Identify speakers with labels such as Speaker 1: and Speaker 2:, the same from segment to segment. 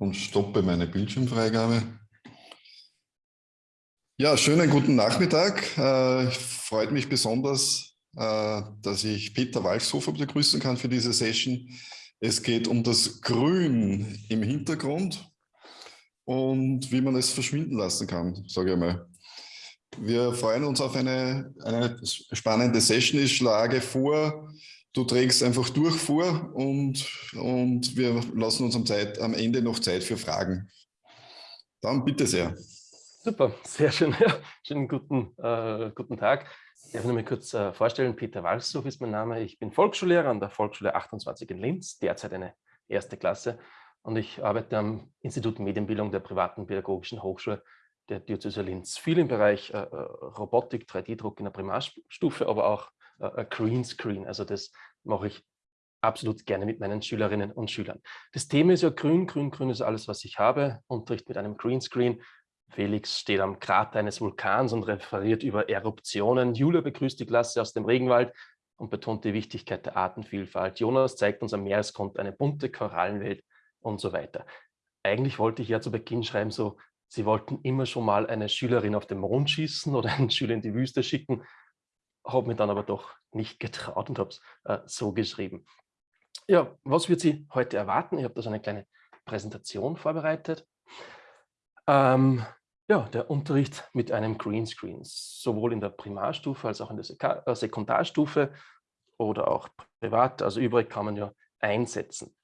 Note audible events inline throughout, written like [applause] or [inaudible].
Speaker 1: und stoppe meine Bildschirmfreigabe. Ja, schönen guten Nachmittag. Äh, freut mich besonders, äh, dass ich Peter Walchshofer begrüßen kann für diese Session. Es geht um das Grün im Hintergrund und wie man es verschwinden lassen kann, sage ich mal. Wir freuen uns auf eine, eine spannende Session. Ich schlage vor, du trägst einfach durch vor und, und wir lassen uns am, Zeit, am Ende noch Zeit für Fragen. Dann bitte sehr.
Speaker 2: Super, sehr schön. [laughs] Ja, schönen guten, äh, guten Tag. Ich darf mich kurz äh, vorstellen. Peter Walshoff ist mein Name. Ich bin Volksschullehrer an der Volksschule 28 in Linz, derzeit eine erste Klasse. Und ich arbeite am Institut Medienbildung der privaten pädagogischen Hochschule der Diözese Linz. Viel im Bereich äh, äh Robotik, 3D-Druck in der Primarstufe, aber auch äh, Greenscreen. Also das mache ich absolut gerne mit meinen Schülerinnen und Schülern. Das Thema ist ja grün, grün, grün ist alles, was ich habe. Unterricht mit einem Greenscreen. Felix steht am Krater eines Vulkans und referiert über Eruptionen. Julia begrüßt die Klasse aus dem Regenwald und betont die Wichtigkeit der Artenvielfalt. Jonas zeigt uns am Meeresgrund eine bunte Korallenwelt und so weiter. Eigentlich wollte ich ja zu Beginn schreiben, so, Sie wollten immer schon mal eine Schülerin auf den Mond schießen oder einen Schüler in die Wüste schicken habe mich dann aber doch nicht [laughs] getraut und habe es äh, so geschrieben. Ja, was wird Sie heute erwarten? Ich habe da so eine kleine Präsentation vorbereitet. Ähm, ja, der Unterricht mit einem Greenscreen, sowohl in der Primarstufe als auch in der Sek äh, Sekundarstufe oder auch privat, also übrig kann man ja einsetzen.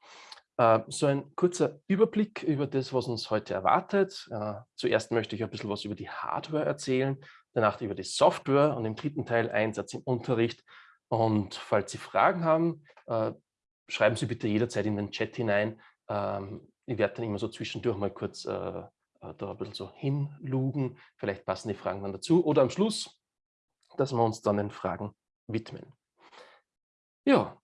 Speaker 2: Äh, so ein kurzer Überblick über das, was uns heute erwartet. Äh, zuerst möchte ich ein bisschen was über die Hardware erzählen, danach über die Software und im dritten Teil Einsatz im Unterricht. Und falls Sie Fragen haben, äh, schreiben Sie bitte jederzeit in den Chat hinein. Ähm, ich werde dann immer so zwischendurch mal kurz äh, äh, da ein bisschen so hinlugen. Vielleicht passen die Fragen dann dazu. Oder am Schluss, dass wir uns dann den Fragen widmen. Ja,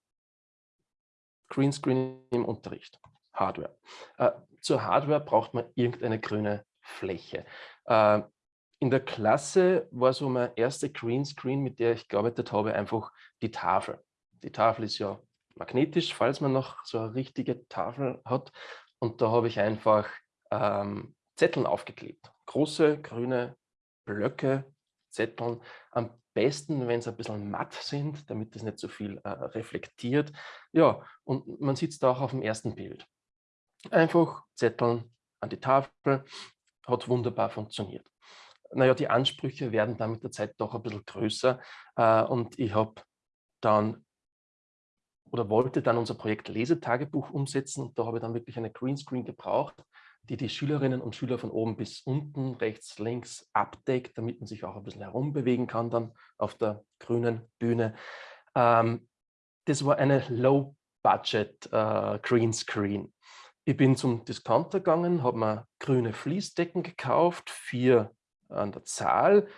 Speaker 2: Greenscreen im Unterricht, Hardware. Äh, zur Hardware braucht man irgendeine grüne Fläche. Äh, in der Klasse war so mein erster Greenscreen, mit der ich gearbeitet habe, einfach die Tafel. Die Tafel ist ja magnetisch, falls man noch so eine richtige Tafel hat. Und da habe ich einfach ähm, Zetteln aufgeklebt. Große grüne Blöcke, Zetteln. Am besten, wenn sie ein bisschen matt sind, damit das nicht so viel äh, reflektiert. Ja, und man sieht es da auch auf dem ersten Bild. Einfach Zetteln an die Tafel, hat wunderbar funktioniert naja, die Ansprüche werden dann mit der Zeit doch ein bisschen größer. Äh, und ich habe dann oder wollte dann unser Projekt Lesetagebuch umsetzen. Und da habe ich dann wirklich eine Greenscreen gebraucht, die die Schülerinnen und Schüler von oben bis unten, rechts, links abdeckt, damit man sich auch ein bisschen herumbewegen kann dann auf der grünen Bühne. Ähm, das war eine Low-Budget äh. Ich bin zum Discounter gegangen, habe mir grüne Fließdecken gekauft, vier an der Zahl,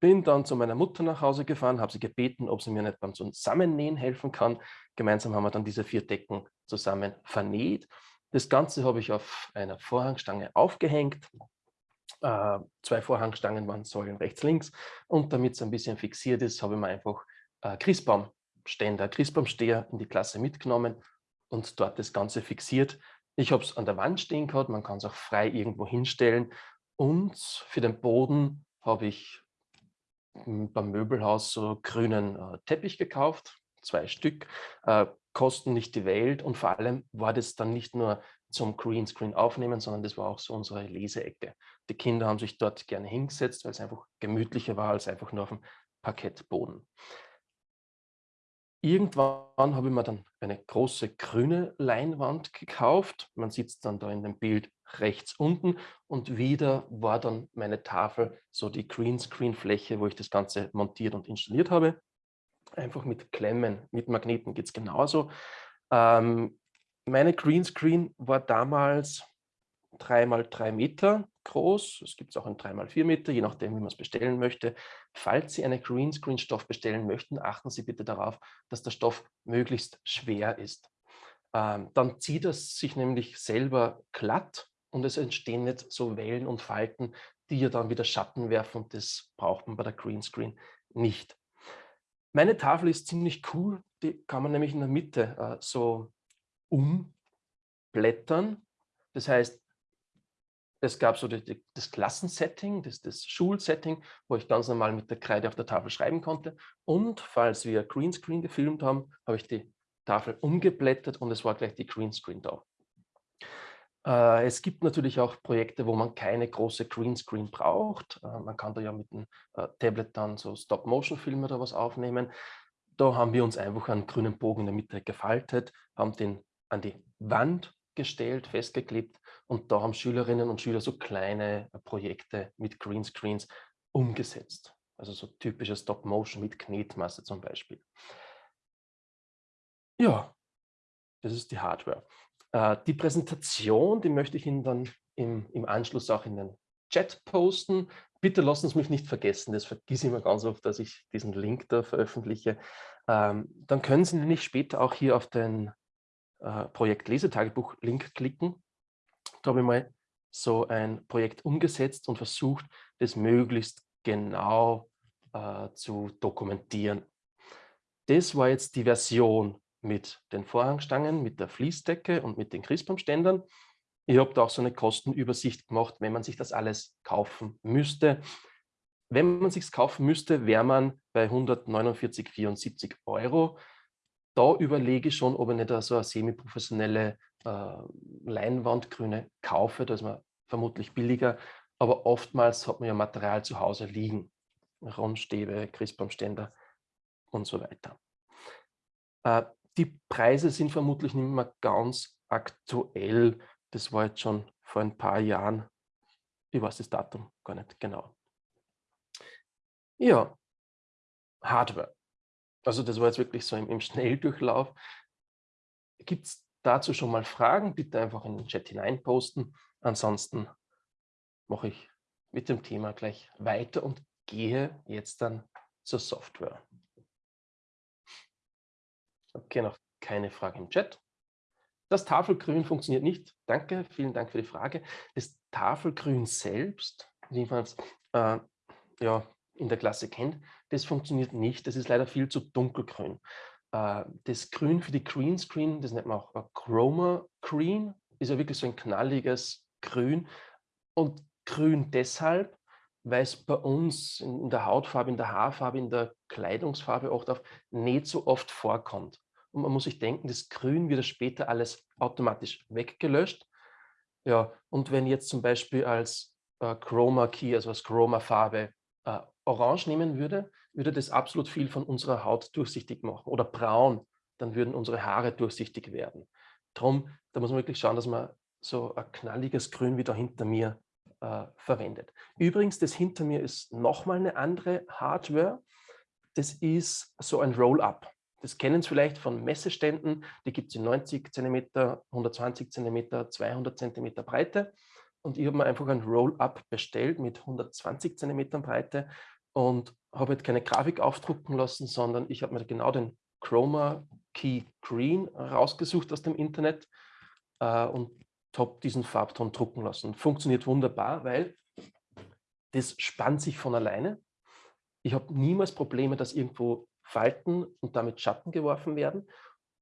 Speaker 2: bin dann zu meiner Mutter nach Hause gefahren, habe sie gebeten, ob sie mir nicht beim Zusammennähen helfen kann. Gemeinsam haben wir dann diese vier Decken zusammen vernäht. Das Ganze habe ich auf einer Vorhangstange aufgehängt. Äh, zwei Vorhangstangen waren Säulen rechts, links. Und damit es ein bisschen fixiert ist, habe ich mir einfach äh, Christbaumständer, Christbaumsteher in die Klasse mitgenommen und dort das Ganze fixiert. Ich habe es an der Wand stehen gehabt, man kann es auch frei irgendwo hinstellen und für den Boden habe ich hm, beim Möbelhaus so grünen äh, Teppich gekauft, zwei Stück, äh, kosten nicht die Welt und vor allem war das dann nicht nur zum Greenscreen aufnehmen, sondern das war auch so unsere Leseecke. Die Kinder haben sich dort gerne hingesetzt, weil es einfach gemütlicher war als einfach nur auf dem Parkettboden. Irgendwann habe ich mir dann eine große grüne Leinwand gekauft. Man sieht es dann da in dem Bild rechts unten und wieder war dann meine Tafel so die Greenscreen-Fläche, wo ich das Ganze montiert und installiert habe. Einfach mit Klemmen, mit Magneten geht es genauso. Ähm, meine Greenscreen war damals 3 mal 3 Meter groß. Es gibt auch ein 3 mal 4 Meter, je nachdem, wie man es bestellen möchte. Falls Sie einen Greenscreen-Stoff bestellen möchten, achten Sie bitte darauf, dass der Stoff möglichst schwer ist. Ähm, dann zieht es sich nämlich selber glatt und es entstehen nicht so Wellen und Falten, die ja dann wieder Schatten werfen und das braucht man bei der Greenscreen nicht. Meine Tafel ist ziemlich cool, die kann man nämlich in der Mitte äh, so umblättern. Das heißt, es gab so die, das Klassensetting, das, das Schulsetting, wo ich ganz normal mit der Kreide auf der Tafel schreiben konnte. Und falls wir Greenscreen gefilmt haben, habe ich die Tafel umgeblättert und es war gleich die Greenscreen da. Äh, es gibt natürlich auch Projekte, wo man keine große Greenscreen braucht. Äh, man kann da ja mit einem äh, Tablet dann so Stop-Motion-Filme oder was aufnehmen. Da haben wir uns einfach einen grünen Bogen in der Mitte gefaltet, haben den an die Wand gestellt, festgeklebt und da haben Schülerinnen und Schüler so kleine Projekte mit Greenscreens umgesetzt. Also so typische Stop-Motion mit Knetmasse zum Beispiel. Ja, das ist die Hardware. Äh, die Präsentation, die möchte ich Ihnen dann im, im Anschluss auch in den Chat posten. Bitte lassen Sie mich nicht vergessen, das vergesse ich immer ganz oft, dass ich diesen Link da veröffentliche. Ähm, dann können Sie nämlich später auch hier auf den äh, Projekt Lesetagebuch-Link klicken. Da habe ich mal so ein Projekt umgesetzt und versucht, das möglichst genau äh, zu dokumentieren. Das war jetzt die Version mit den Vorhangstangen, mit der Fließdecke und mit den Christbaumständern. Ich habe da auch so eine Kostenübersicht gemacht, wenn man sich das alles kaufen müsste. Wenn man sich kaufen müsste, wäre man bei 149,74 Euro. Da überlege ich schon, ob ich nicht so eine semi-professionelle äh, Leinwandgrüne kaufe. Da ist man vermutlich billiger. Aber oftmals hat man ja Material zu Hause liegen. Rundstäbe, Christbaumständer und so weiter. Äh, die Preise sind vermutlich nicht mehr ganz aktuell. Das war jetzt schon vor ein paar Jahren. Ich weiß das Datum gar nicht genau. Ja, Hardware. Also das war jetzt wirklich so im, im Schnelldurchlauf. Gibt es dazu schon mal Fragen? Bitte einfach in den Chat hinein posten. Ansonsten mache ich mit dem Thema gleich weiter und gehe jetzt dann zur Software. Okay, noch keine Frage im Chat. Das Tafelgrün funktioniert nicht. Danke, vielen Dank für die Frage. Das Tafelgrün selbst, wie man es äh, ja, in der Klasse kennt, das funktioniert nicht. Das ist leider viel zu dunkelgrün. Äh, das Grün für die Green Screen, das nennt man auch Chroma Green, ist ja wirklich so ein knalliges Grün. Und grün deshalb, weil es bei uns in der Hautfarbe, in der Haarfarbe, in der Kleidungsfarbe oft auf nicht so oft vorkommt. Und man muss sich denken, das Grün wird später alles automatisch weggelöscht. Ja, und wenn jetzt zum Beispiel als äh, Chroma Key, also als Chroma Farbe, äh, Orange nehmen würde, würde das absolut viel von unserer Haut durchsichtig machen. Oder braun, dann würden unsere Haare durchsichtig werden. Drum, da muss man wirklich schauen, dass man so ein knalliges Grün wie da hinter mir äh, verwendet. Übrigens, das hinter mir ist nochmal eine andere Hardware. Das ist so ein Roll-Up. Das kennen Sie vielleicht von Messeständen, die gibt es in 90 cm, 120 cm, 200 cm Breite. Und ich habe mir einfach ein Roll-Up bestellt mit 120 cm Breite und habe jetzt keine Grafik aufdrucken lassen, sondern ich habe mir genau den Chroma Key Green rausgesucht aus dem Internet äh, und habe diesen Farbton drucken lassen. Funktioniert wunderbar, weil das spannt sich von alleine. Ich habe niemals Probleme, dass irgendwo Falten und damit Schatten geworfen werden.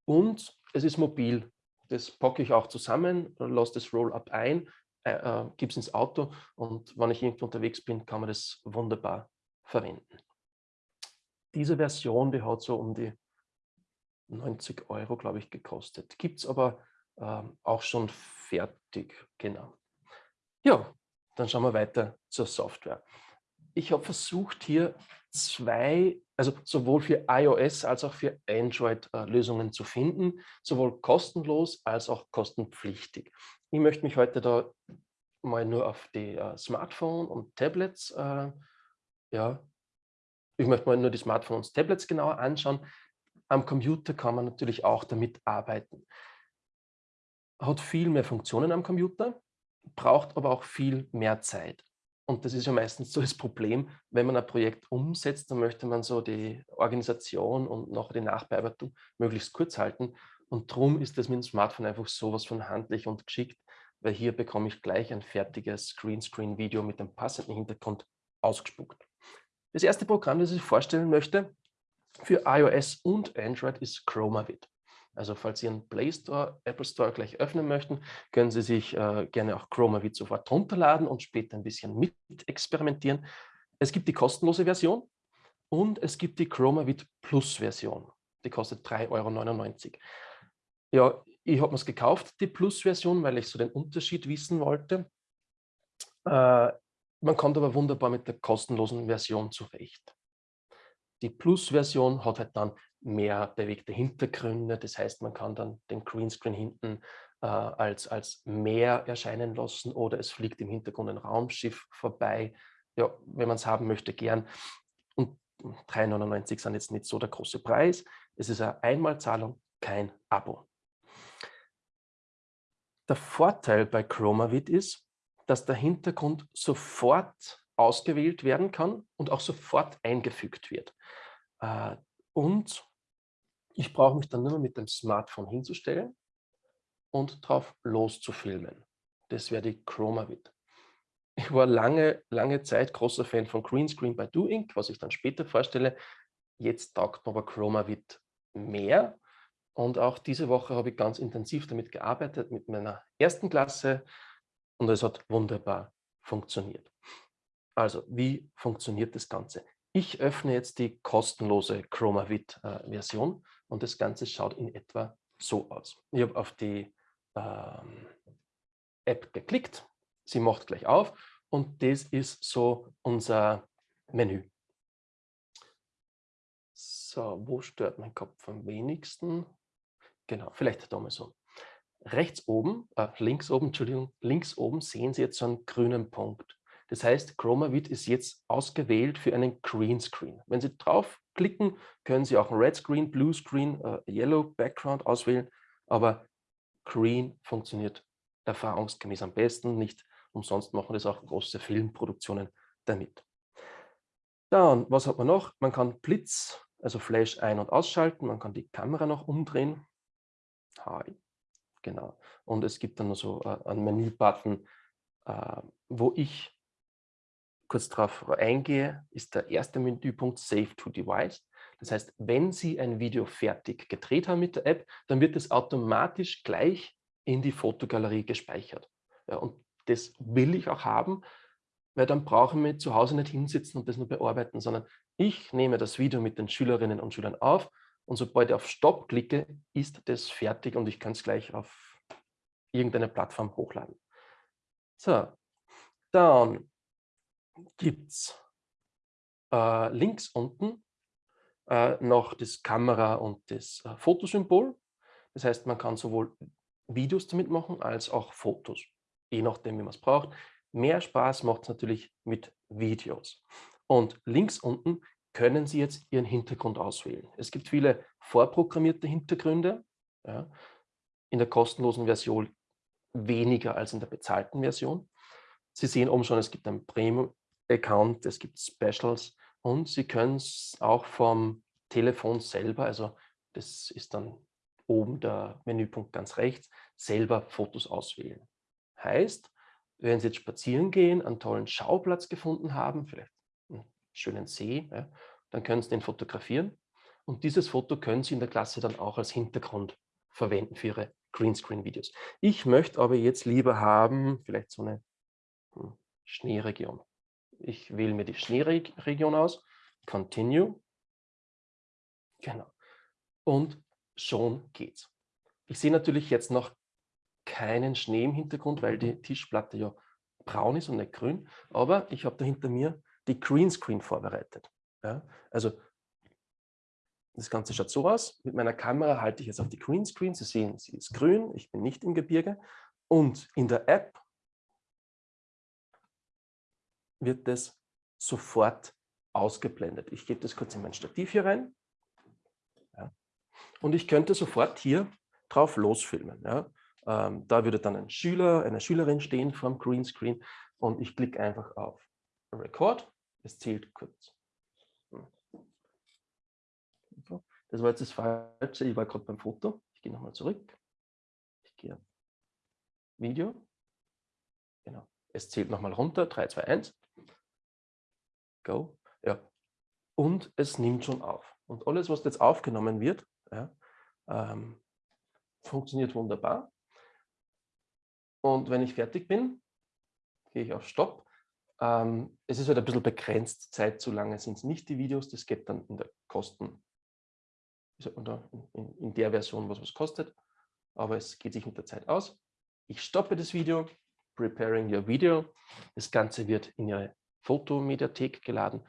Speaker 2: Und es ist mobil. Das packe ich auch zusammen, lasse das Roll-Up ein, äh, äh, gebe es ins Auto und wenn ich irgendwo unterwegs bin, kann man das wunderbar verwenden. Diese Version, die hat so um die 90 Euro, glaube ich, gekostet. Gibt es aber äh, auch schon fertig, genau. Ja, dann schauen wir weiter zur Software. Ich habe versucht, hier zwei, also sowohl für iOS als auch für Android äh, Lösungen zu finden, sowohl kostenlos als auch kostenpflichtig. Ich möchte mich heute da mal nur auf die äh, Smartphone und Tablets, äh, ja, ich möchte mal nur die Smartphones und Tablets genauer anschauen. Am Computer kann man natürlich auch damit arbeiten. Hat viel mehr Funktionen am Computer, braucht aber auch viel mehr Zeit. Und das ist ja meistens so das Problem, wenn man ein Projekt umsetzt, dann möchte man so die Organisation und noch die Nachbearbeitung möglichst kurz halten. Und darum ist das mit dem Smartphone einfach sowas von handlich und geschickt, weil hier bekomme ich gleich ein fertiges Greenscreen-Video mit dem passenden Hintergrund ausgespuckt. Das erste Programm, das ich vorstellen möchte für iOS und Android ist ChromaVid. Also falls Sie einen Play Store, Apple Store gleich öffnen möchten, können Sie sich äh, gerne auch ChromaVid sofort runterladen und später ein bisschen mit experimentieren. Es gibt die kostenlose Version und es gibt die ChromaVid Plus Version. Die kostet 3,99 Euro. Ja, ich habe mir es gekauft, die Plus-Version, weil ich so den Unterschied wissen wollte. Äh, man kommt aber wunderbar mit der kostenlosen Version zurecht. Die Plus-Version hat halt dann mehr bewegte Hintergründe, das heißt, man kann dann den Greenscreen hinten äh, als, als Meer erscheinen lassen oder es fliegt im Hintergrund ein Raumschiff vorbei. Ja, wenn man es haben möchte, gern. Und 3,99 sind jetzt nicht so der große Preis. Es ist eine Einmalzahlung, kein Abo. Der Vorteil bei ChromaVid ist, dass der Hintergrund sofort ausgewählt werden kann und auch sofort eingefügt wird. Äh, und ich brauche mich dann nur mit dem Smartphone hinzustellen und drauf loszufilmen. Das wäre die ChromaVid. Ich war lange, lange Zeit großer Fan von Greenscreen bei DoInk, was ich dann später vorstelle. Jetzt taugt mir aber ChromaVid mehr. Und auch diese Woche habe ich ganz intensiv damit gearbeitet, mit meiner ersten Klasse. Und es hat wunderbar funktioniert. Also, wie funktioniert das Ganze? Ich öffne jetzt die kostenlose ChromaVid-Version und das Ganze schaut in etwa so aus. Ich habe auf die ähm, App geklickt, sie macht gleich auf und das ist so unser Menü. So, wo stört mein Kopf am wenigsten? Genau, vielleicht da mal so. Rechts oben, äh, links oben, Entschuldigung, links oben sehen Sie jetzt so einen grünen Punkt. Das heißt, ChromaVid ist jetzt ausgewählt für einen Greenscreen. Wenn Sie draufklicken, können Sie auch einen Red Screen, Blue Screen, äh, Yellow Background auswählen, aber Green funktioniert erfahrungsgemäß am besten. Nicht umsonst machen das auch große Filmproduktionen damit. Dann, was hat man noch? Man kann Blitz, also Flash ein- und ausschalten. Man kann die Kamera noch umdrehen. Hi. Genau. Und es gibt dann so äh, einen Menü-Button, äh, wo ich kurz darauf eingehe, ist der erste Menüpunkt Save to Device. Das heißt, wenn Sie ein Video fertig gedreht haben mit der App, dann wird es automatisch gleich in die Fotogalerie gespeichert. Ja, und das will ich auch haben, weil dann brauchen wir zu Hause nicht hinsitzen und das nur bearbeiten, sondern ich nehme das Video mit den Schülerinnen und Schülern auf und sobald ich auf Stopp klicke, ist das fertig und ich kann es gleich auf irgendeine Plattform hochladen. So, dann gibt es äh, links unten äh, noch das Kamera- und das äh, Fotosymbol. Das heißt, man kann sowohl Videos damit machen als auch Fotos, je nachdem, wie man es braucht. Mehr Spaß macht es natürlich mit Videos. Und links unten können Sie jetzt Ihren Hintergrund auswählen. Es gibt viele vorprogrammierte Hintergründe. Ja, in der kostenlosen Version weniger als in der bezahlten Version. Sie sehen oben schon, es gibt einen Premium-Account, es gibt Specials und Sie können es auch vom Telefon selber, also das ist dann oben der Menüpunkt ganz rechts, selber Fotos auswählen. Heißt, wenn Sie jetzt spazieren gehen, einen tollen Schauplatz gefunden haben, vielleicht schönen See, ja, dann können Sie den fotografieren. Und dieses Foto können Sie in der Klasse dann auch als Hintergrund verwenden für Ihre Greenscreen-Videos. Ich möchte aber jetzt lieber haben, vielleicht so eine hm, Schneeregion. Ich wähle mir die Schneeregion aus, Continue. Genau. Und schon geht's. Ich sehe natürlich jetzt noch keinen Schnee im Hintergrund, weil die Tischplatte ja braun ist und nicht grün. Aber ich habe da hinter mir die Greenscreen vorbereitet. Ja, also das Ganze schaut so aus. Mit meiner Kamera halte ich jetzt auf die Greenscreen. Sie sehen, sie ist grün. Ich bin nicht im Gebirge. Und in der App wird das sofort ausgeblendet. Ich gebe das kurz in mein Stativ hier rein. Ja. Und ich könnte sofort hier drauf losfilmen. Ja. Ähm, da würde dann ein Schüler, eine Schülerin stehen vor dem Greenscreen und ich klicke einfach auf Record. Es zählt kurz. Hm. Das war jetzt das Falsche. Ich war gerade beim Foto. Ich gehe nochmal zurück. Ich gehe auf Video. Genau. Es zählt nochmal runter. 3, 2, 1. Go. Ja. Und es nimmt schon auf. Und alles, was jetzt aufgenommen wird, ja, ähm, funktioniert wunderbar. Und wenn ich fertig bin, gehe ich auf Stopp. Ähm, es ist halt ein bisschen begrenzt, Zeit zu lange sind es nicht die Videos, das geht dann in der Kosten, in, in der Version, was was kostet, aber es geht sich mit der Zeit aus. Ich stoppe das Video, preparing your video. Das Ganze wird in Ihre Fotomediathek geladen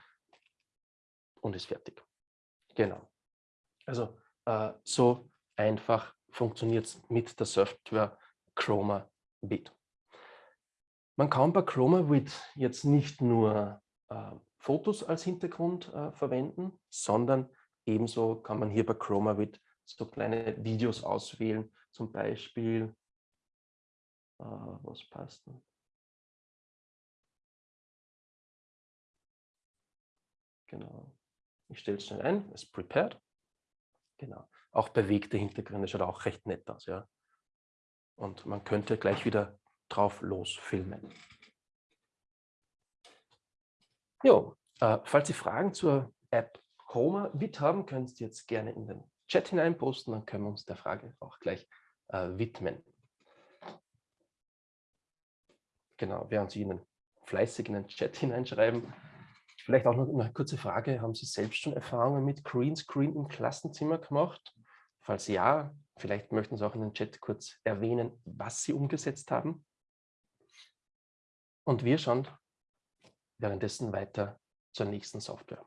Speaker 2: und ist fertig. Genau. Also äh, so einfach funktioniert es mit der Software Chroma Bit. Man kann bei Chroma Bit jetzt nicht nur äh, Fotos als Hintergrund äh, verwenden, sondern ebenso kann man hier bei Chroma Bit so kleine Videos auswählen, zum Beispiel, äh, was passt denn? Genau. Ich stelle es schnell ein, es prepared. Genau. Auch bewegte Hintergründe schaut auch recht nett aus, ja. Und man könnte gleich wieder drauf losfilmen. Jo, äh, falls Sie Fragen zur App Chroma Bit haben, können Sie jetzt gerne in den Chat hinein posten, dann können wir uns der Frage auch gleich äh, widmen. Genau, während Sie Ihnen fleißig in den Chat hineinschreiben, Vielleicht auch noch eine kurze Frage. Haben Sie selbst schon Erfahrungen mit Greenscreen im Klassenzimmer gemacht? Falls ja, vielleicht möchten Sie auch in den Chat kurz erwähnen, was Sie umgesetzt haben. Und wir schauen währenddessen weiter zur nächsten Software.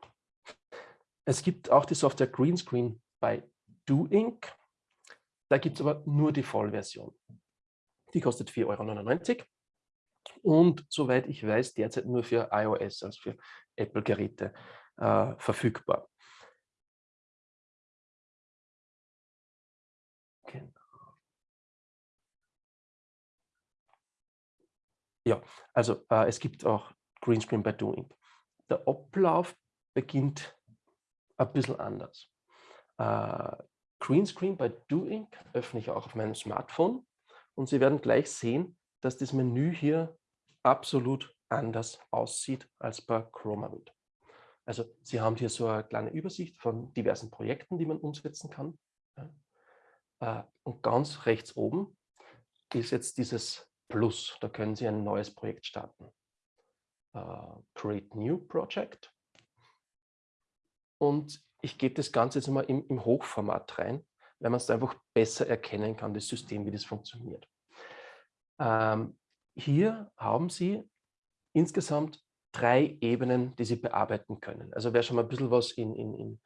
Speaker 2: Es gibt auch die Software Greenscreen bei DoInk. Da gibt es aber nur die Vollversion. Die kostet 4,99 Euro und soweit ich weiß, derzeit nur für iOS, also für Apple-Geräte äh, verfügbar. Genau. Ja, also äh, es gibt auch Greenscreen bei Doing. Der Ablauf beginnt ein bisschen anders. Äh, Greenscreen bei Doing öffne ich auch auf meinem Smartphone und Sie werden gleich sehen, dass das Menü hier absolut anders aussieht als bei ChromaWood. Also Sie haben hier so eine kleine Übersicht von diversen Projekten, die man umsetzen kann. Äh, und ganz rechts oben ist jetzt dieses Plus. Da können Sie ein neues Projekt starten. Äh, Create New Project. Und ich gebe das Ganze jetzt mal im, im Hochformat rein, weil man es einfach besser erkennen kann, das System, wie das funktioniert. Ähm, hier haben Sie insgesamt drei Ebenen, die Sie bearbeiten können. Also wer schon mal ein bisschen was in, in, in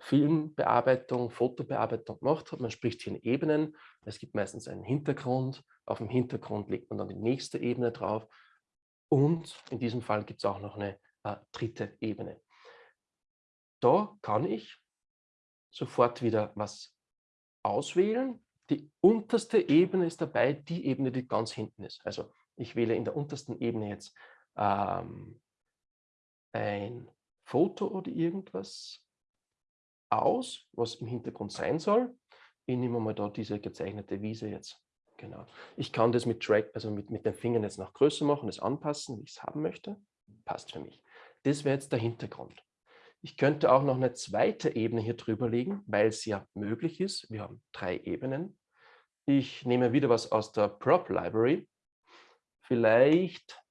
Speaker 2: Filmbearbeitung, Fotobearbeitung gemacht hat, man spricht hier in Ebenen. Es gibt meistens einen Hintergrund. Auf dem Hintergrund legt man dann die nächste Ebene drauf. Und in diesem Fall gibt es auch noch eine äh, dritte Ebene. Da kann ich sofort wieder was auswählen. Die unterste Ebene ist dabei, die Ebene, die ganz hinten ist. Also ich wähle in der untersten Ebene jetzt ähm, ein Foto oder irgendwas aus, was im Hintergrund sein soll. Ich nehme mal da diese gezeichnete Wiese jetzt. Genau. Ich kann das mit Drag, also mit, mit den Fingern jetzt noch größer machen, das anpassen, wie ich es haben möchte. Passt für mich. Das wäre jetzt der Hintergrund. Ich könnte auch noch eine zweite Ebene hier drüber legen, weil es ja möglich ist. Wir haben drei Ebenen. Ich nehme wieder was aus der Prop Library vielleicht,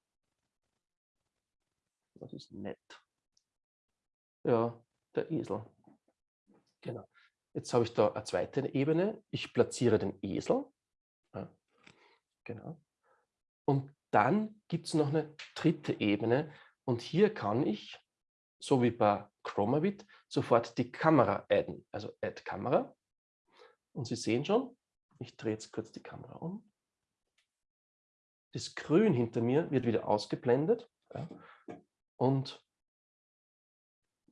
Speaker 2: was ist nett? Ja, der Esel. Genau. Jetzt habe ich da eine zweite Ebene. Ich platziere den Esel. Ja, genau. Und dann gibt es noch eine dritte Ebene. Und hier kann ich, so wie bei Chromavit, sofort die Kamera adden. Also Add Kamera. Und Sie sehen schon, ich drehe jetzt kurz die Kamera um. Das Grün hinter mir wird wieder ausgeblendet ja, und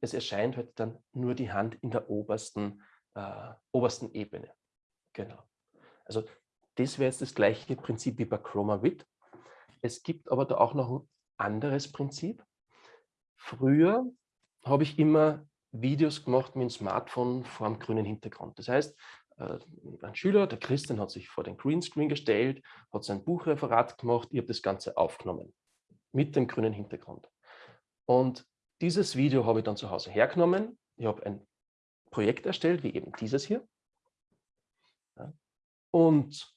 Speaker 2: es erscheint halt dann nur die Hand in der obersten, äh, obersten Ebene. Genau. Also das wäre jetzt das gleiche Prinzip wie bei ChromaVid. Es gibt aber da auch noch ein anderes Prinzip. Früher habe ich immer Videos gemacht mit dem Smartphone vor einem grünen Hintergrund. Das heißt, ein Schüler, der Christian, hat sich vor den Greenscreen gestellt, hat sein Buchreferat gemacht, ich habe das Ganze aufgenommen mit dem grünen Hintergrund. Und dieses Video habe ich dann zu Hause hergenommen. Ich habe ein Projekt erstellt, wie eben dieses hier. Und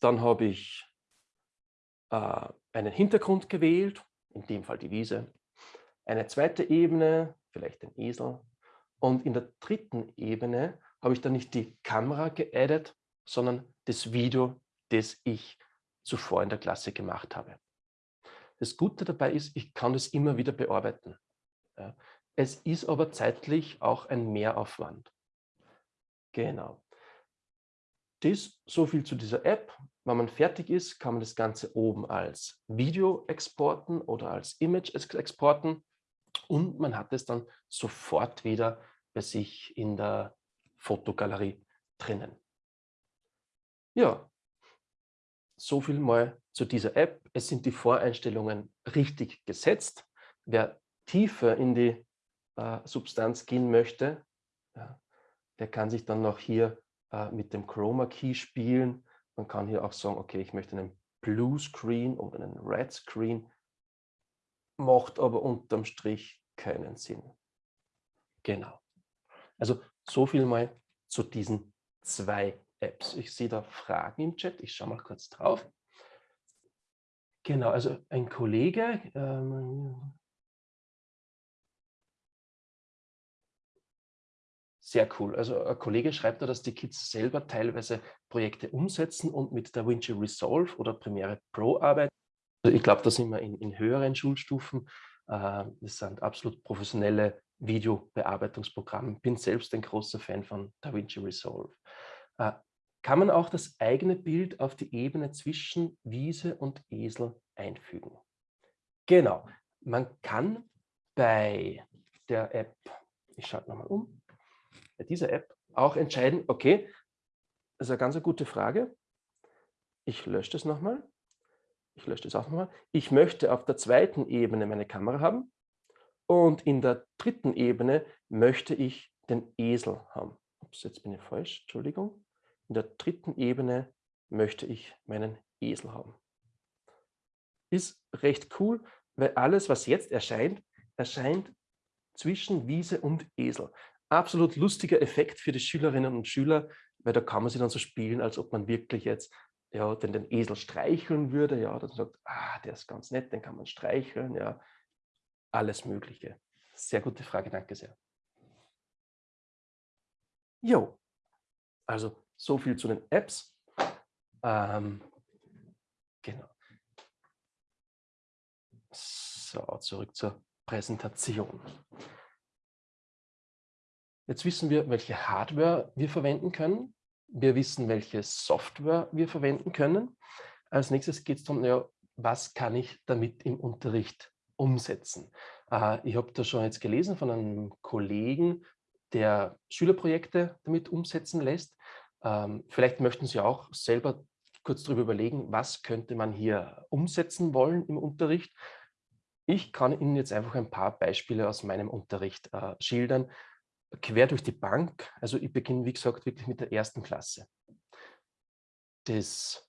Speaker 2: dann habe ich äh, einen Hintergrund gewählt, in dem Fall die Wiese, eine zweite Ebene, vielleicht den Esel. Und in der dritten Ebene habe ich dann nicht die Kamera geaddet, sondern das Video, das ich zuvor in der Klasse gemacht habe. Das Gute dabei ist, ich kann das immer wieder bearbeiten. Es ist aber zeitlich auch ein Mehraufwand. Genau. Das so viel zu dieser App. Wenn man fertig ist, kann man das Ganze oben als Video exporten oder als Image exporten und man hat es dann sofort wieder bei sich in der Fotogalerie drinnen. Ja, so viel mal zu dieser App. Es sind die Voreinstellungen richtig gesetzt. Wer tiefer in die äh, Substanz gehen möchte, ja, der kann sich dann noch hier äh, mit dem Chroma Key spielen. Man kann hier auch sagen, okay, ich möchte einen Blue Screen oder einen Red Screen, macht aber unterm Strich keinen Sinn. Genau. Also so viel mal zu diesen zwei Apps. Ich sehe da Fragen im Chat. Ich schaue mal kurz drauf. Genau, also ein Kollege, ähm, sehr cool. Also ein Kollege schreibt da, dass die Kids selber teilweise Projekte umsetzen und mit DaVinci Resolve oder Premiere Pro arbeiten. Also ich glaube, da sind wir in, in höheren Schulstufen. Äh, das sind absolut professionelle Videobearbeitungsprogramme. Bin selbst ein großer Fan von DaVinci Resolve. Äh, kann man auch das eigene Bild auf die Ebene zwischen Wiese und Esel einfügen. Genau, man kann bei der App, ich schalte nochmal um, bei dieser App auch entscheiden, okay, das ist eine ganz gute Frage. Ich lösche das nochmal. Ich lösche das auch nochmal. Ich möchte auf der zweiten Ebene meine Kamera haben und in der dritten Ebene möchte ich den Esel haben. Ups, jetzt bin ich falsch, Entschuldigung. In der dritten Ebene möchte ich meinen Esel haben. Ist recht cool, weil alles, was jetzt erscheint, erscheint zwischen Wiese und Esel. Absolut lustiger Effekt für die Schülerinnen und Schüler, weil da kann man sich dann so spielen, als ob man wirklich jetzt ja, den, den Esel streicheln würde. Ja, dann sagt, ah, der ist ganz nett, den kann man streicheln. Ja, alles Mögliche. Sehr gute Frage, danke sehr. Jo, also so viel zu den Apps. Ähm, genau. So, zurück zur Präsentation. Jetzt wissen wir, welche Hardware wir verwenden können. Wir wissen, welche Software wir verwenden können. Als nächstes geht es darum, ja, was kann ich damit im Unterricht umsetzen. Äh, ich habe da schon jetzt gelesen von einem Kollegen, der Schülerprojekte damit umsetzen lässt. Ähm, vielleicht möchten Sie auch selber kurz darüber überlegen, was könnte man hier umsetzen wollen im Unterricht. Ich kann Ihnen jetzt einfach ein paar Beispiele aus meinem Unterricht äh, schildern, quer durch die Bank. Also ich beginne, wie gesagt, wirklich mit der ersten Klasse. Das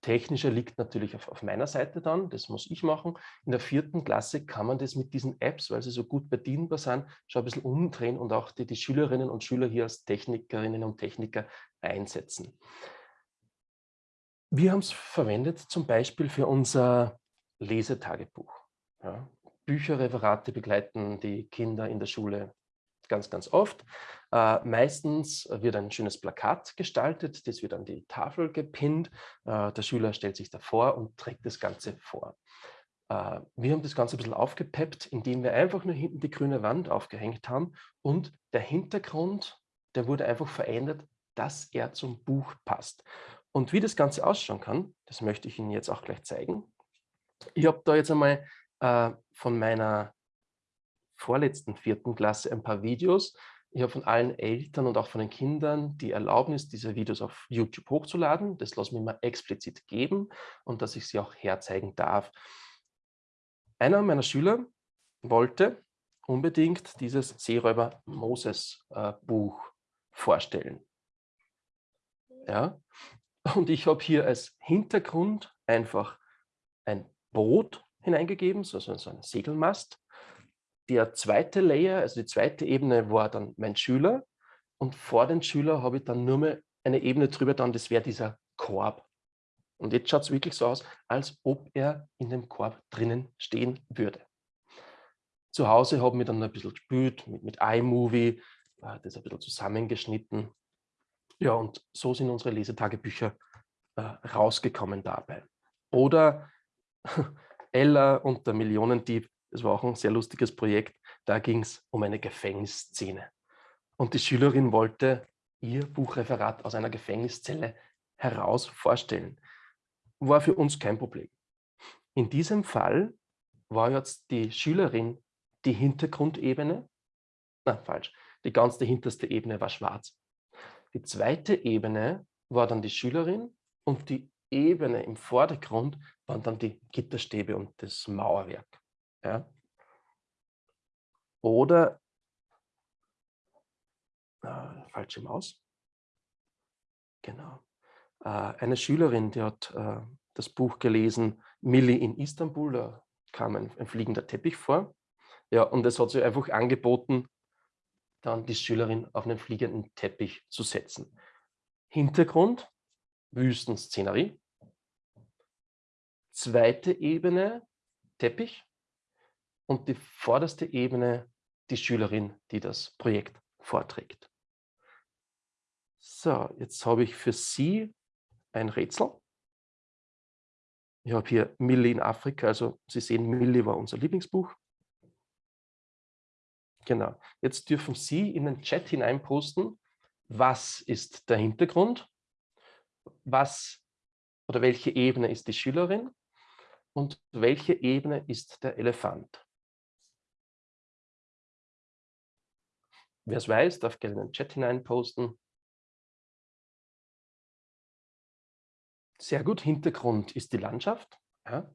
Speaker 2: Technische liegt natürlich auf, auf, meiner Seite dann, das muss ich machen. In der vierten Klasse kann man das mit diesen Apps, weil sie so gut bedienbar sind, schon ein bisschen umdrehen und auch die, die Schülerinnen und Schüler hier als Technikerinnen und Techniker einsetzen. Wir haben es verwendet zum Beispiel für unser Lesetagebuch. Ja, Bücherreferate begleiten die Kinder in der Schule ganz, ganz oft. Äh, meistens wird ein schönes Plakat gestaltet, das wird an die Tafel gepinnt. Äh, der Schüler stellt sich davor und trägt das Ganze vor. Äh, wir haben das Ganze ein bisschen aufgepeppt, indem wir einfach nur hinten die grüne Wand aufgehängt haben und der Hintergrund, der wurde einfach verändert, dass er zum Buch passt. Und wie das Ganze ausschauen kann, das möchte ich Ihnen jetzt auch gleich zeigen. Ich habe da jetzt einmal äh, von meiner vorletzten vierten Klasse ein paar Videos. Ich habe von allen Eltern und auch von den Kindern die Erlaubnis, diese Videos auf YouTube hochzuladen. Das lasse ich mir mal explizit geben und dass ich sie auch herzeigen darf. Einer meiner Schüler wollte unbedingt dieses Seeräuber Moses äh, vorstellen. Ja? Und ich habe hier als Hintergrund einfach ein Boot hineingegeben, so, so ein Segelmast der zweite Layer, also die zweite Ebene war dann mein Schüler und vor den Schüler habe ich dann nur mehr eine Ebene drüber dann, das wäre dieser Korb. Und jetzt schaut es wirklich so aus, als ob er in dem Korb drinnen stehen würde. Zu Hause haben wir dann ein bisschen gespielt mit, mit iMovie, äh, das ein bisschen zusammengeschnitten. Ja, und so sind unsere Lesetagebücher äh, rausgekommen dabei. Oder [laughs] Ella und der Millionendieb, das war auch ein sehr lustiges Projekt, da ging es um eine Gefängnisszene. Und die Schülerin wollte ihr Buchreferat aus einer Gefängniszelle heraus vorstellen. War für uns kein Problem. In diesem Fall war jetzt die Schülerin die Hintergrundebene, na falsch, die ganze hinterste Ebene war schwarz. Die zweite Ebene war dann die Schülerin und die Ebene im Vordergrund waren dann die Gitterstäbe und das Mauerwerk. Ja. Oder äh, falsche Maus. Genau. Äh, eine Schülerin, die hat äh, das Buch gelesen, Milli in Istanbul, da kam ein, ein fliegender Teppich vor. Ja, und es hat sich einfach angeboten, dann die Schülerin auf einen fliegenden Teppich zu setzen. Hintergrund, Wüstenszenerie. Zweite Ebene, Teppich. Und die vorderste Ebene, die Schülerin, die das Projekt vorträgt. So, jetzt habe ich für Sie ein Rätsel. Ich habe hier Milli in Afrika, also Sie sehen, Milli war unser Lieblingsbuch. Genau. Jetzt dürfen Sie in den Chat hineinposten, was ist der Hintergrund, was oder welche Ebene ist die Schülerin und welche Ebene ist der Elefant. Wer es weiß, darf gerne in den Chat hineinposten. Sehr gut, Hintergrund ist die Landschaft. Ja.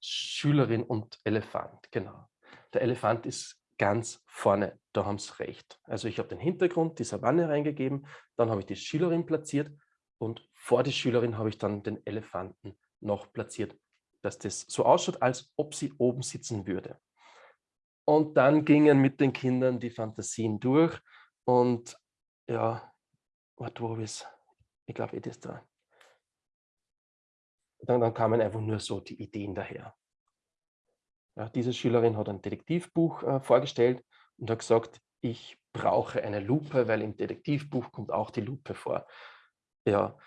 Speaker 2: Schülerin und Elefant, genau. Der Elefant ist ganz vorne, da haben Sie recht. Also ich habe den Hintergrund, die Savanne reingegeben, dann habe ich die Schülerin platziert und vor die Schülerin habe ich dann den Elefanten noch platziert, dass das so ausschaut, als ob sie oben sitzen würde. Und dann gingen mit den Kindern die Fantasien durch und ja, warte, wo ist Ich glaube, es ist da. Dann, dann kamen einfach nur so die Ideen daher. Ja, diese Schülerin hat ein Detektivbuch äh, vorgestellt und hat gesagt, ich brauche eine Lupe, weil im Detektivbuch kommt auch die Lupe vor. Ja,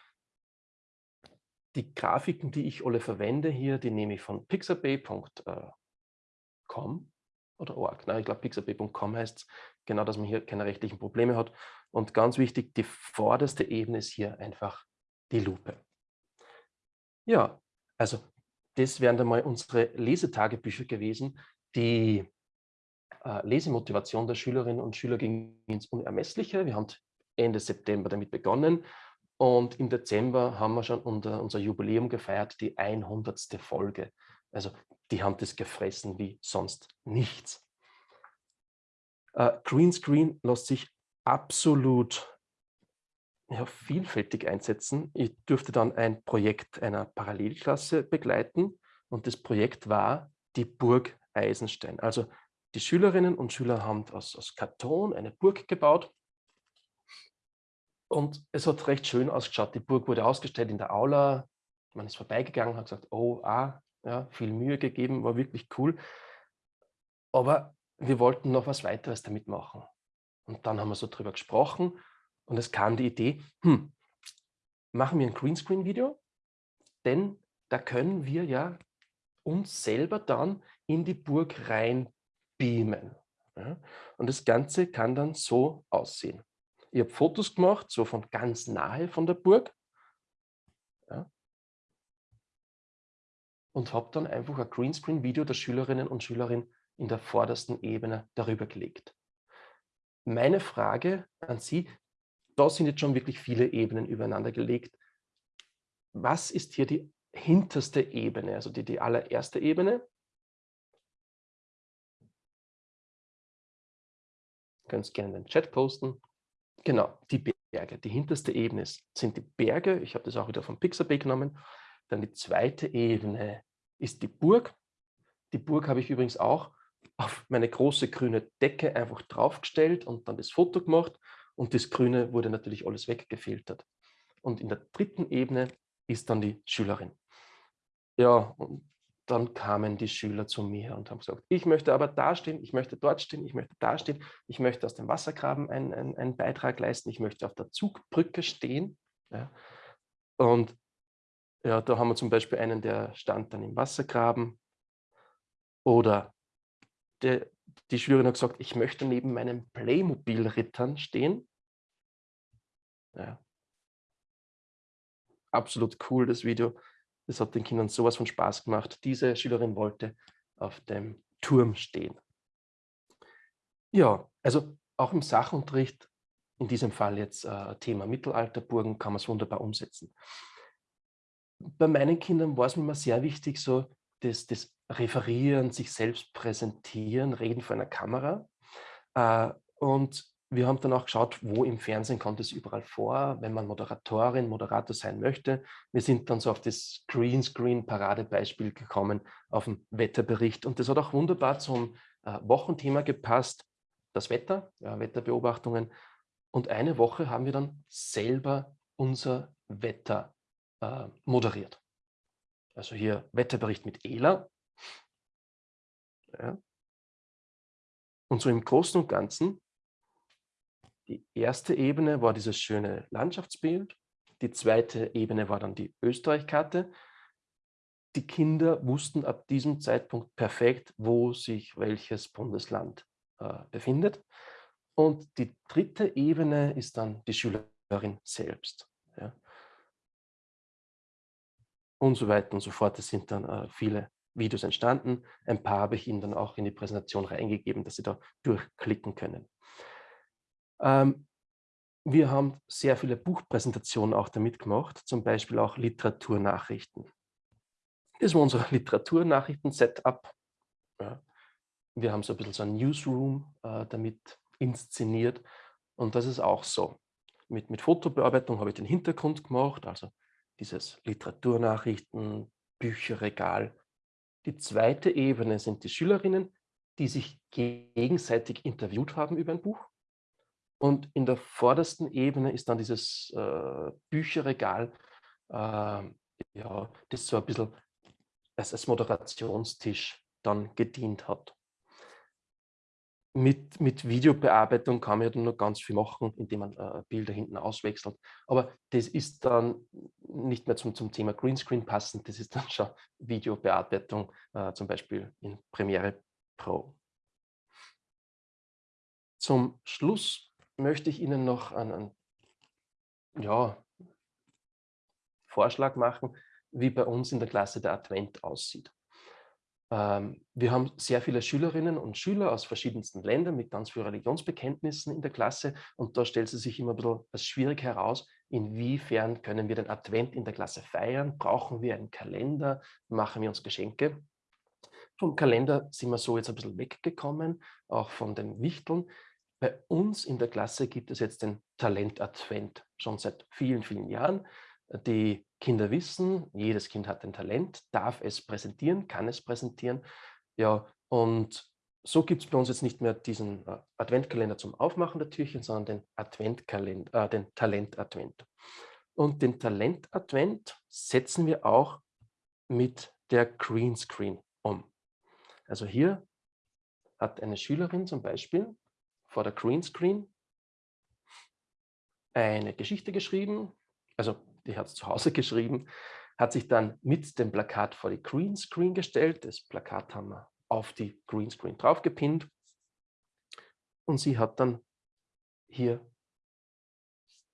Speaker 2: die Grafiken, die ich alle verwende hier, die nehme ich von pixabay.com oder org. Nein, ich glaube pixabay.com heißt es, genau, dass man hier keine rechtlichen Probleme hat. Und ganz wichtig, die vorderste Ebene ist hier einfach die Lupe. Ja, also das wären dann mal unsere Lesetagebücher gewesen. Die äh, Lesemotivation der Schülerinnen und Schüler ging ins Unermessliche. Wir haben Ende September damit begonnen und im Dezember haben wir schon unser, Jubiläum gefeiert, die 100. Folge. Also die haben das gefressen wie sonst nichts. Äh, Greenscreen lässt sich absolut ja, vielfältig einsetzen. Ich durfte dann ein Projekt einer Parallelklasse begleiten und das Projekt war die Burg Eisenstein. Also die Schülerinnen und Schüler haben aus, aus Karton eine Burg gebaut und es hat recht schön ausgeschaut. Die Burg wurde ausgestellt in der Aula. Man ist vorbeigegangen, hat gesagt, oh, ah, ja, viel Mühe gegeben, war wirklich cool. Aber wir wollten noch was weiteres damit machen. Und dann haben wir so drüber gesprochen und es kam die Idee, hm, machen wir ein Greenscreen-Video, denn da können wir ja uns selber dann in die Burg rein beamen. Ja? Und das Ganze kann dann so aussehen. Ich habe Fotos gemacht, so von ganz nahe von der Burg. Ja? Und habe dann einfach ein Greenscreen-Video der Schülerinnen und Schüler in der vordersten Ebene darüber gelegt. Meine Frage an Sie, da sind jetzt schon wirklich viele Ebenen übereinander gelegt. Was ist hier die hinterste Ebene, also die, die allererste Ebene? Können es gerne in den Chat posten. Genau, die Berge. Die hinterste Ebene sind die Berge. Ich habe das auch wieder vom Pixabay genommen. Dann die zweite Ebene ist die Burg. Die Burg habe ich übrigens auch auf meine große grüne Decke einfach draufgestellt und dann das Foto gemacht und das Grüne wurde natürlich alles weggefiltert. Und in der dritten Ebene ist dann die Schülerin. Ja, und dann kamen die Schüler zu mir und haben gesagt, ich möchte aber da stehen, ich möchte dort stehen, ich möchte da stehen, ich möchte aus dem Wassergraben einen, einen, einen Beitrag leisten, ich möchte auf der Zugbrücke stehen. Ja. Und ja, da haben wir zum Beispiel einen, der stand dann im Wassergraben. Oder der, die Schülerin hat gesagt, ich möchte neben meinen Playmobil-Rittern stehen. Ja. Absolut cool, das Video. Das hat den Kindern sowas von Spaß gemacht. Diese Schülerin wollte auf dem Turm stehen. Ja, also auch im Sachunterricht, in diesem Fall jetzt äh, Thema Mittelalterburgen, kann man es wunderbar umsetzen. Bei meinen Kindern war es mir immer sehr wichtig, so das, das Referieren, sich selbst präsentieren, reden vor einer Kamera. Äh, und wir haben dann auch geschaut, wo im Fernsehen kommt es überall vor, wenn man Moderatorin, Moderator sein möchte. Wir sind dann so auf das Greenscreen-Paradebeispiel gekommen, auf den Wetterbericht. Und das hat auch wunderbar zum äh, Wochenthema gepasst, das Wetter, ja, Wetterbeobachtungen. Und eine Woche haben wir dann selber unser Wetter äh, moderiert. Also hier Wetterbericht mit ELA. Ja. Und so im Großen und Ganzen die erste Ebene war dieses schöne Landschaftsbild. Die zweite Ebene war dann die Österreich-Karte. Die Kinder wussten ab diesem Zeitpunkt perfekt, wo sich welches Bundesland äh, befindet. Und die dritte Ebene ist dann die Schülerin selbst. Ja. Und so weiter und so fort. Es sind dann äh, viele Videos entstanden. Ein paar habe ich Ihnen dann auch in die Präsentation reingegeben, dass Sie da durchklicken können. Ähm, wir haben sehr viele Buchpräsentationen auch damit gemacht, zum Beispiel auch Literaturnachrichten. Das war unser [laughs] Literaturnachrichten-Setup. Ja. Wir haben so ein bisschen so ein Newsroom äh, damit inszeniert und das ist auch so. Mit, mit Fotobearbeitung habe ich den Hintergrund gemacht, also dieses Literaturnachrichten, Bücherregal. Die zweite Ebene sind die Schülerinnen, die sich gegenseitig interviewt haben über ein Buch. Und in der vordersten Ebene ist dann dieses äh, Bücherregal, äh, ja, das so ein bisschen als, als Moderationstisch dann gedient hat. Mit, mit Videobearbeitung kann man ja dann noch ganz viel machen, indem man äh, Bilder hinten auswechselt. Aber das ist dann nicht mehr zum, zum Thema Greenscreen passend, das ist dann [laughs] schon Videobearbeitung, äh, zum Beispiel in Premiere Pro. Zum Schluss möchte ich Ihnen noch einen, ja, Vorschlag machen, wie bei uns in der Klasse der Advent aussieht. Ähm, wir haben sehr viele Schülerinnen und Schüler aus verschiedensten Ländern mit ganz vielen Religionsbekenntnissen in der Klasse und da stellt es sich immer ein bisschen als schwierig heraus, inwiefern können wir den Advent in der Klasse feiern, brauchen wir einen Kalender, machen wir uns Geschenke. Vom Kalender sind wir so jetzt ein bisschen weggekommen, auch von den Wichteln. Bei uns in der Klasse gibt es jetzt den Talent-Advent, schon seit vielen, vielen Jahren. Die Kinder wissen, jedes Kind hat ein Talent, darf es präsentieren, kann es präsentieren. Ja, und so gibt es bei uns jetzt nicht mehr diesen äh, Adventkalender zum Aufmachen der Türchen, sondern den Adventkalender, äh, den Talent-Advent. Und den Talent-Advent setzen wir auch mit der Greenscreen um. Also hier hat eine Schülerin zum Beispiel vor der Greenscreen eine Geschichte geschrieben, also die hat es zu Hause [laughs] geschrieben, hat sich dann mit dem Plakat vor die Greenscreen gestellt. Das Plakat haben wir auf die Greenscreen draufgepinnt und sie hat dann hier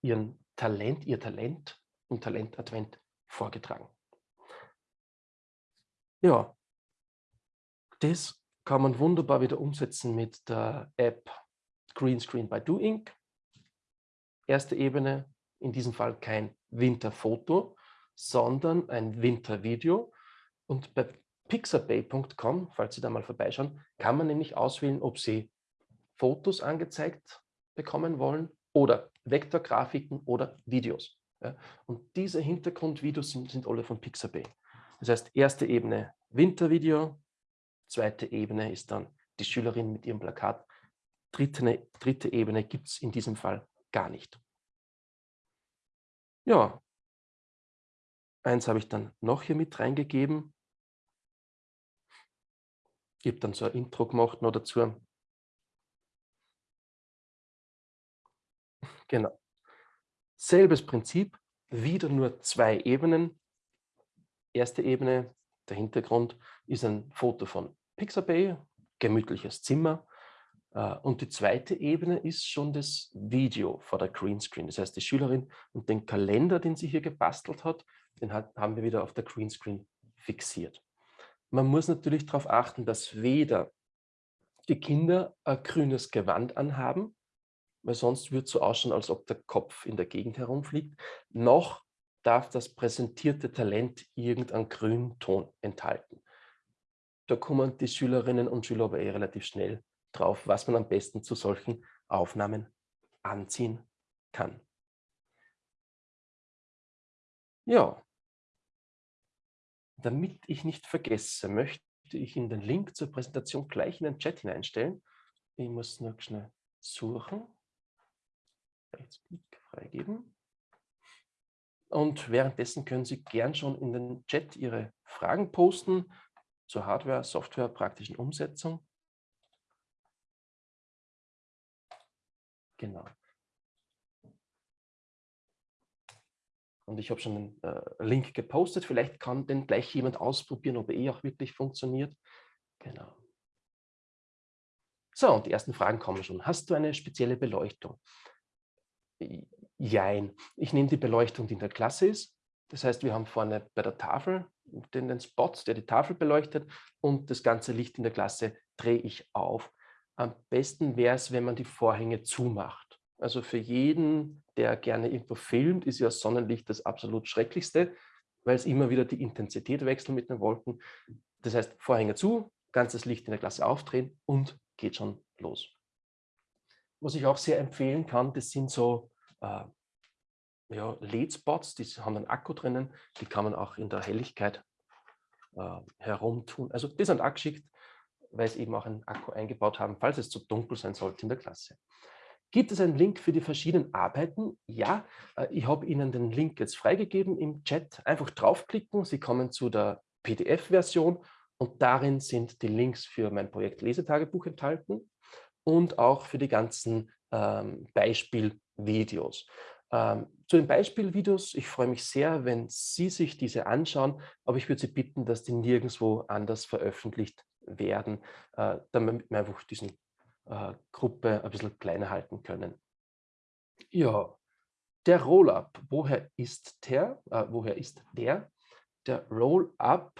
Speaker 2: ihren Talent, ihr Talent im Talent-Advent vorgetragen. Ja, das kann man wunderbar wieder umsetzen mit der App Greenscreen by Doing. Erste Ebene, in diesem Fall kein Winterfoto, sondern ein Wintervideo. Und bei pixabay.com, falls Sie da mal vorbeischauen, kann man nämlich auswählen, ob Sie Fotos angezeigt bekommen wollen oder Vektorgrafiken oder Videos. Und diese Hintergrundvideos sind, sind alle von Pixabay. Das heißt, erste Ebene Wintervideo, zweite Ebene ist dann die Schülerin mit ihrem Plakat. Dritte, dritte Ebene gibt es in diesem Fall gar nicht. Ja, eins habe ich dann noch hier mit reingegeben. Ich habe dann so ein Intro gemacht noch dazu. Genau. Selbes Prinzip, wieder nur zwei Ebenen. Erste Ebene, der Hintergrund ist ein Foto von Pixabay, gemütliches Zimmer. Äh, und die zweite Ebene ist schon das Video vor der Greenscreen. Das heißt, die Schülerin und den Kalender, den sie hier gebastelt hat, den haben wir wieder auf der Greenscreen fixiert. Man muss natürlich darauf achten, dass weder die Kinder ein grünes Gewand anhaben, weil sonst wird es so ausschauen, als ob der Kopf in der Gegend herumfliegt, noch darf das präsentierte Talent irgendeinen grünen Ton enthalten. Da kommen die Schülerinnen und Schüler aber eh relativ schnell drauf, was man am besten zu solchen Aufnahmen anziehen kann. Ja, damit ich nicht vergesse, möchte ich in den Link zur Präsentation gleich in den Chat hineinstellen. Ich muss nur schnell suchen. Rechtsklick freigeben. Und währenddessen können Sie gern schon in den Chat Ihre Fragen posten zur Hardware, Software, praktischen Umsetzung. Genau. Und ich habe schon einen äh, Link gepostet. Vielleicht kann den gleich jemand ausprobieren, ob er eh auch wirklich funktioniert. Genau. So, und die ersten Fragen kommen schon. Hast du eine spezielle Beleuchtung? Jein. Ich nehme die Beleuchtung, die in der Klasse ist. Das heißt, wir haben vorne bei der Tafel den, den Spot, der die Tafel beleuchtet und das ganze Licht in der Klasse drehe ich auf. Am besten wäre es, wenn man die Vorhänge zumacht. Also für jeden, der gerne irgendwo filmt, ist ja Sonnenlicht das absolut Schrecklichste, weil es immer wieder die Intensität wechselt mit den Wolken. Das heißt, Vorhänge zu, ganzes Licht in der Klasse aufdrehen und geht schon los. Was ich auch sehr empfehlen kann, das sind so äh, ja, LED-Spots, die haben einen Akku drinnen, die kann man auch in der Helligkeit äh, herumtun. Also die sind angeschickt, weil sie eben auch einen Akku eingebaut haben, falls es zu dunkel sein sollte in der Klasse. Gibt es einen Link für die verschiedenen Arbeiten? Ja, äh, ich habe Ihnen den Link jetzt freigegeben im Chat. Einfach draufklicken, Sie kommen zu der PDF-Version und darin sind die Links für mein Projekt Lesetagebuch enthalten und auch für die ganzen ähm, Beispielvideos. Ähm, zu den Beispielvideos, ich freue mich sehr, wenn Sie sich diese anschauen, aber ich würde Sie bitten, dass die nirgendwo anders veröffentlicht werden, äh, damit wir einfach diese äh, Gruppe ein bisschen kleiner halten können. Ja, der Roll-Up, woher ist der? Äh, woher ist der? Der Roll-Up,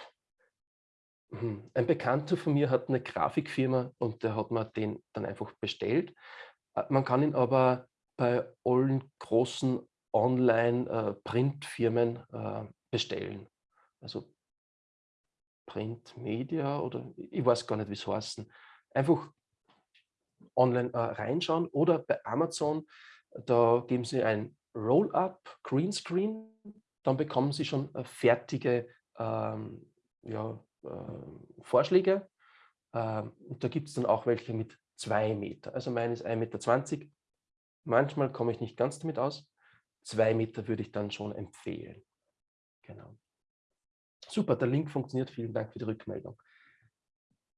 Speaker 2: hm, ein Bekannter von mir hat eine Grafikfirma und der hat mir den dann einfach bestellt. Äh, man kann ihn aber bei allen großen Online-Printfirmen bestellen. Also Printmedia oder ich weiß gar nicht, wie es heißen. Einfach online äh, reinschauen oder bei Amazon, da geben Sie ein Roll-Up Greenscreen, dann bekommen Sie schon äh, fertige ähm, ja, äh, Vorschläge. Ähm, und da gibt es dann auch welche mit zwei Meter. Also meine ist 1,20 Meter. Manchmal komme ich nicht ganz damit aus. Zwei Meter würde ich dann schon empfehlen. Genau. Super, der Link funktioniert. Vielen Dank für die Rückmeldung.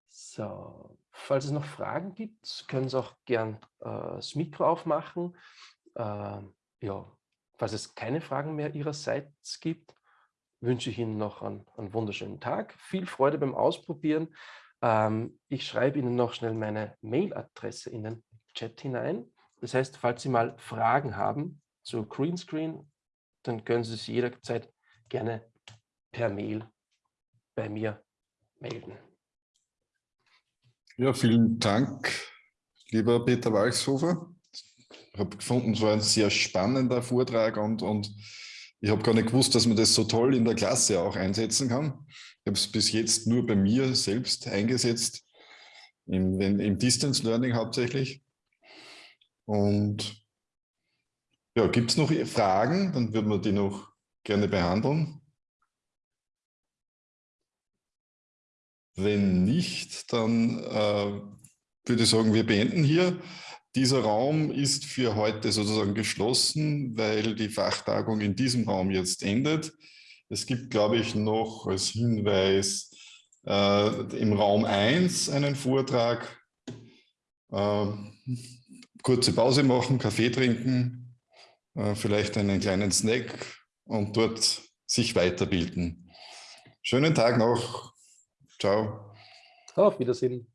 Speaker 2: So, falls es noch Fragen gibt, können Sie auch gern äh, das Mikro aufmachen. Äh, ja, falls es keine Fragen mehr Ihrerseits gibt, wünsche ich Ihnen noch einen, einen wunderschönen Tag. Viel Freude beim Ausprobieren. Ähm, ich schreibe Ihnen noch schnell meine Mailadresse in den Chat hinein. Das heißt, falls Sie mal Fragen haben zu Greenscreen, dann können Sie sich jederzeit gerne per Mail bei mir melden.
Speaker 1: Ja, vielen Dank, lieber Peter Walchshofer. Ich habe gefunden, es war ein sehr spannender Vortrag und, und ich habe gar nicht gewusst, dass man das so toll in der Klasse auch einsetzen kann. Ich habe es bis jetzt nur bei mir selbst eingesetzt, im, im Distance Learning hauptsächlich. Und ja, gibt es noch Fragen? Dann würden wir die noch gerne behandeln. Wenn nicht, dann äh, würde sagen, wir beenden hier. Dieser Raum ist für heute sozusagen geschlossen, weil die Fachtagung in diesem Raum jetzt endet. Es gibt, glaube ich, noch als Hinweis äh, im Raum 1 einen Vortrag. Äh, kurze Pause machen, Kaffee trinken, äh, vielleicht einen kleinen Snack und dort sich weiterbilden. Schönen Tag noch. Ciao.
Speaker 2: Auf Wiedersehen.